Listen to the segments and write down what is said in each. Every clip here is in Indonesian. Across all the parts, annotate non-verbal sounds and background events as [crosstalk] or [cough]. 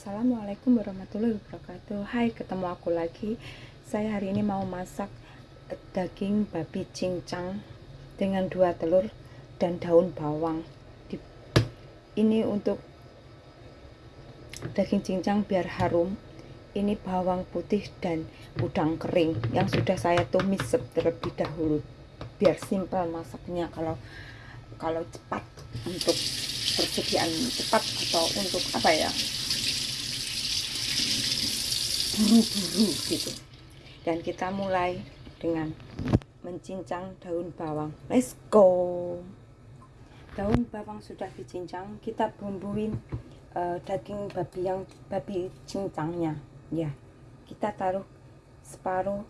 Assalamualaikum warahmatullahi wabarakatuh. Hai ketemu aku lagi. Saya hari ini mau masak daging babi cincang Dengan dua telur dan daun bawang. Ini untuk daging cincang biar harum. Ini bawang putih dan udang kering Yang sudah saya tumis terlebih dahulu. Biar simpel masaknya Kalau kalau cepat untuk persediaan cepat atau untuk apa ya buru-buru gitu. Dan kita mulai dengan mencincang daun bawang. Let's go. Daun bawang sudah dicincang kita bumbuin uh, daging babi yang babi cincangnya. Ya kita taruh separuh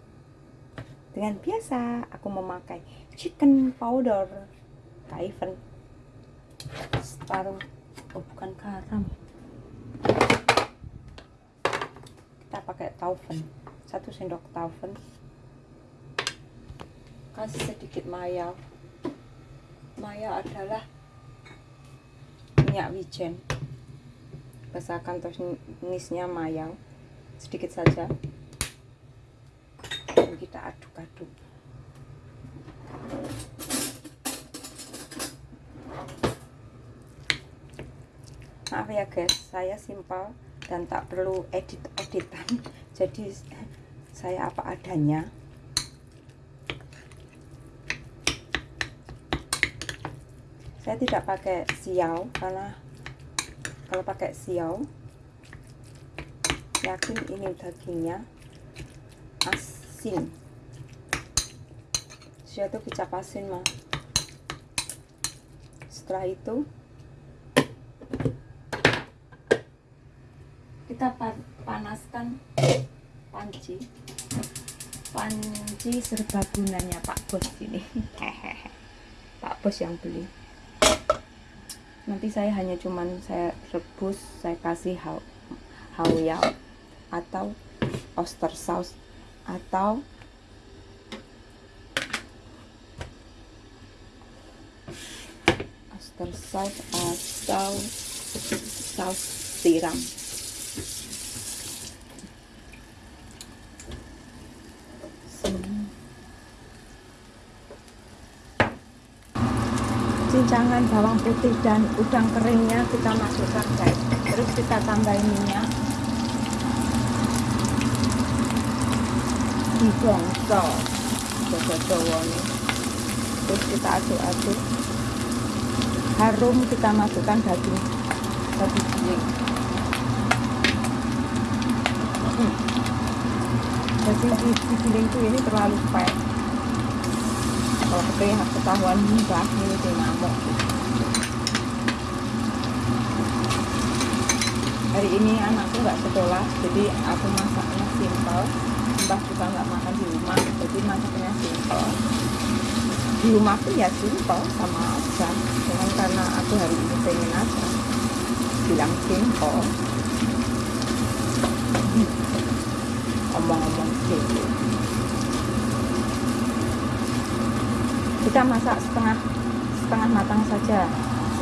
dengan biasa. Aku memakai chicken powder kaifen separuh oh bukan garam kita pakai taufen. Satu sendok taufen. Kasih sedikit maya. Maya adalah minyak wijen. Basahkan tunisnya mayang. Sedikit saja. Dan kita aduk-aduk. Maaf ya guys. Saya simpel dan tak perlu edit-editan jadi saya apa adanya. Saya tidak pakai siau karena kalau pakai siau yakin ini dagingnya asin. Siau itu kecap asin mah setelah itu kita panaskan panci. Panci serbagunanya Pak Bos ini. [laughs] Pak Bos yang beli. Nanti saya hanya cuman saya rebus saya kasih hau hauya atau oyster sauce atau oyster sauce atau saus tiram cincangan bawang putih dan udang keringnya kita masukkan guys. Terus kita tambahin minyak. Dibongso jowo nih terus kita aduk-aduk. Harum kita masukkan daging daging giling. Hmm. daging giling itu ini terlalu pahit kalau ketahuan ini dia ngamuk. Hari ini anakku nggak sekolah jadi aku masaknya simple mbah juga nggak makan di rumah jadi masaknya simple di rumah tuh ya simple sama aja. Cuman karena aku hari ini pengen aja bilang simple omong-omong gitu kita masak setengah setengah matang saja.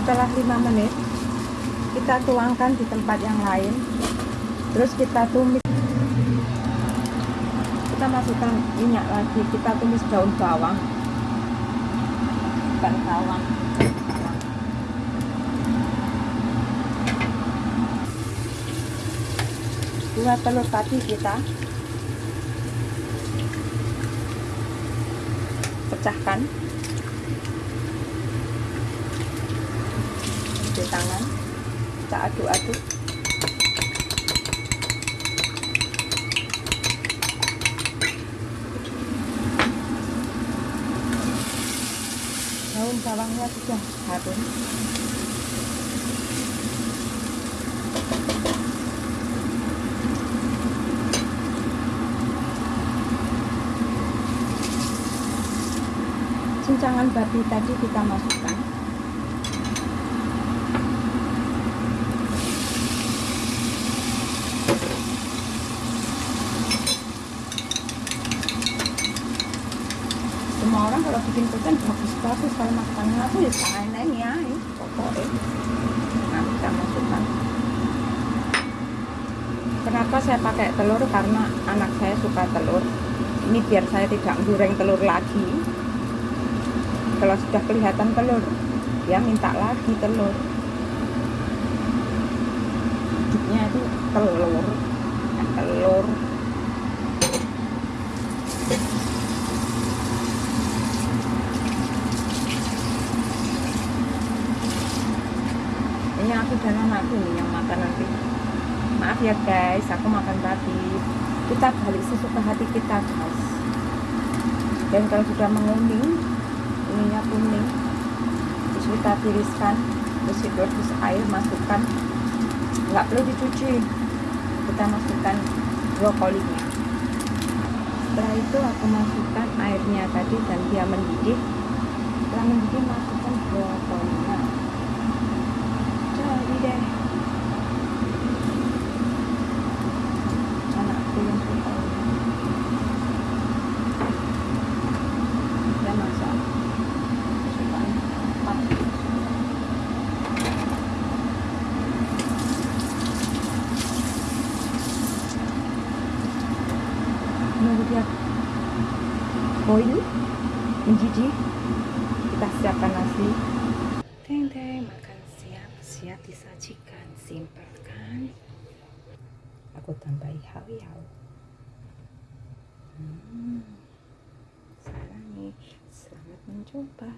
Setelah 5 menit kita tuangkan di tempat yang lain. Terus kita tumis. Kita masukkan minyak lagi. Kita tumis daun bawang. Bukan bawang. Dua telur tadi kita pecahkan di tangan. Kita aduk-aduk. Daun bawangnya sudah harum cincangan babi tadi kita masukkan. Semua orang kalau bikin peten bagus-bagus kalau makannya aku ya lain ya pokoknya. Nah kita masukkan. Kenapa saya pakai telur? Karena anak saya suka telur. Ini biar saya tidak goreng telur lagi kalau sudah kelihatan telur dia minta lagi telur. Hidupnya itu telur telur. Ini aku dan anakku nih yang makan nanti maaf ya guys aku makan tadi kita balik sesuka hati kita guys. Dan kalau sudah menguning ininya kuning. Terus kita tiriskan terus rebus air masukkan. Nggak perlu dicuci. Kita masukkan brokolinya. Setelah itu aku masukkan airnya tadi dan dia mendidih. Setelah mendidih masukkan brokolinya. Jadi deh anakku yang suka dia masak kesukaan apa dia. Boil mendidih kita siapkan nasi. Teng teng makan siap. Siap disajikan simpel kan aku tambahi hao hmm. salah nih. Selamat mencoba